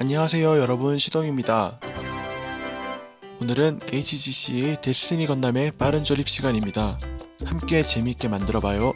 안녕하세요 여러분 시동입니다. 오늘은 HGC의 데스티니 건담의 빠른 조립 시간입니다. 함께 재미있게 만들어봐요.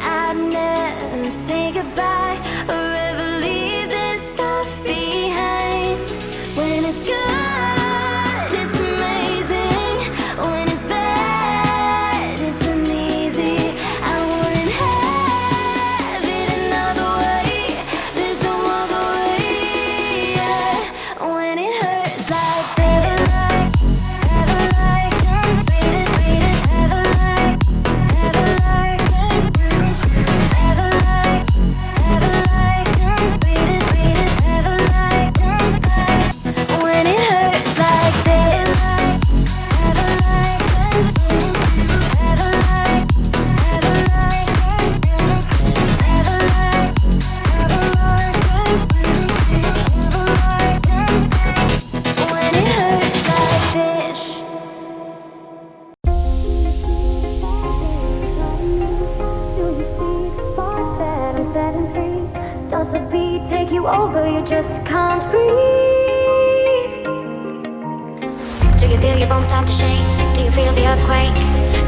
I'd never say goodbye. Just can't breathe. Do you feel your bones start to shake? Do you feel the earthquake?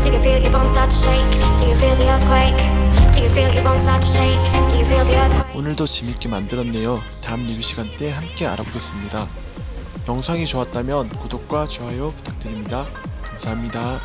Do you feel your bones start to shake? Do you feel the earthquake? Do you feel your bones start to shake? Do you feel the earthquake? 오늘도 재밌게 만들었네요. 다음 리뷰 시간 때 함께 알아보겠습니다. 영상이 좋았다면 구독과 좋아요 부탁드립니다. 감사합니다.